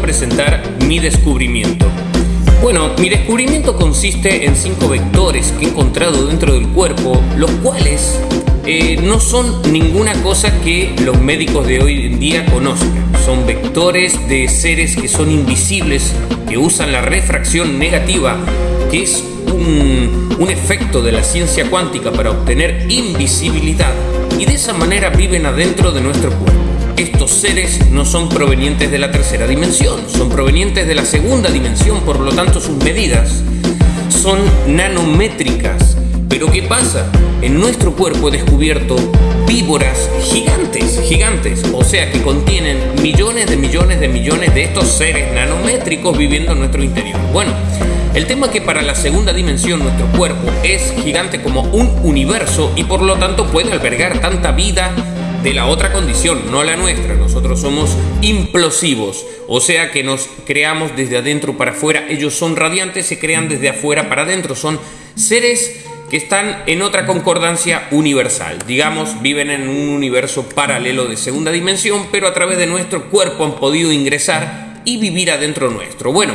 presentar mi descubrimiento. Bueno, mi descubrimiento consiste en cinco vectores que he encontrado dentro del cuerpo, los cuales eh, no son ninguna cosa que los médicos de hoy en día conozcan. Son vectores de seres que son invisibles, que usan la refracción negativa, que es un, un efecto de la ciencia cuántica para obtener invisibilidad y de esa manera viven adentro de nuestro cuerpo. Estos seres no son provenientes de la tercera dimensión, son provenientes de la segunda dimensión, por lo tanto sus medidas son nanométricas. Pero ¿qué pasa? En nuestro cuerpo he descubierto víboras gigantes, gigantes, o sea que contienen millones de millones de millones de estos seres nanométricos viviendo en nuestro interior. Bueno, el tema es que para la segunda dimensión nuestro cuerpo es gigante como un universo y por lo tanto puede albergar tanta vida de la otra condición, no la nuestra. Nosotros somos implosivos, o sea que nos creamos desde adentro para afuera. Ellos son radiantes, se crean desde afuera para adentro. Son seres que están en otra concordancia universal. Digamos, viven en un universo paralelo de segunda dimensión, pero a través de nuestro cuerpo han podido ingresar y vivir adentro nuestro. Bueno,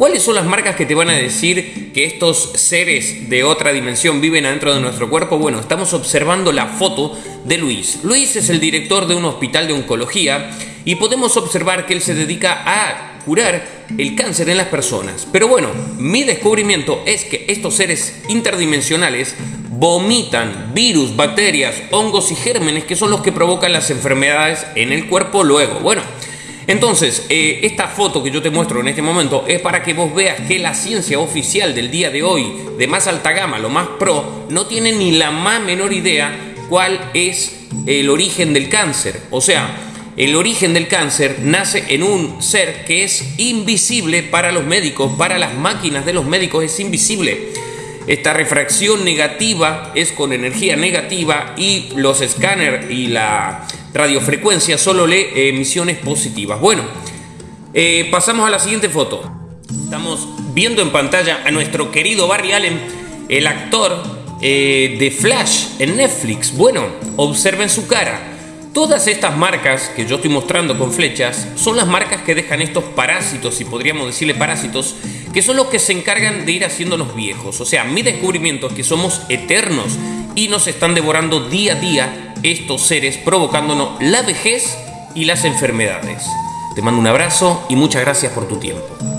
¿Cuáles son las marcas que te van a decir que estos seres de otra dimensión viven adentro de nuestro cuerpo? Bueno, estamos observando la foto de Luis. Luis es el director de un hospital de oncología y podemos observar que él se dedica a curar el cáncer en las personas. Pero bueno, mi descubrimiento es que estos seres interdimensionales vomitan virus, bacterias, hongos y gérmenes que son los que provocan las enfermedades en el cuerpo luego. Bueno, entonces, eh, esta foto que yo te muestro en este momento es para que vos veas que la ciencia oficial del día de hoy, de más alta gama, lo más pro, no tiene ni la más menor idea cuál es el origen del cáncer. O sea, el origen del cáncer nace en un ser que es invisible para los médicos, para las máquinas de los médicos es invisible. Esta refracción negativa es con energía negativa y los escáneres y la radiofrecuencia solo lee emisiones positivas. Bueno, eh, pasamos a la siguiente foto. Estamos viendo en pantalla a nuestro querido Barry Allen, el actor eh, de Flash en Netflix. Bueno, observen su cara. Todas estas marcas que yo estoy mostrando con flechas son las marcas que dejan estos parásitos, si podríamos decirle parásitos, que son los que se encargan de ir haciéndonos viejos. O sea, mi descubrimiento es que somos eternos y nos están devorando día a día estos seres provocándonos la vejez y las enfermedades. Te mando un abrazo y muchas gracias por tu tiempo.